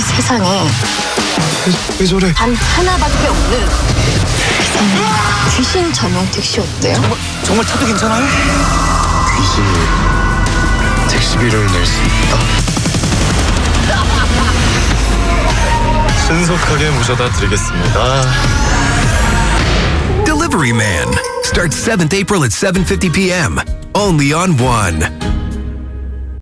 이 세상에 왜, 왜 저래? 단 하나밖에 없는 세상에 귀신 전용 택시 어때요? 정말, 정말 차도 괜찮아요? 귀신이 택시비를 낼 수 있다. 신속하게 모셔다 드리겠습니다. Delivery Man starts 7th April at 7:50 p.m. only on 1.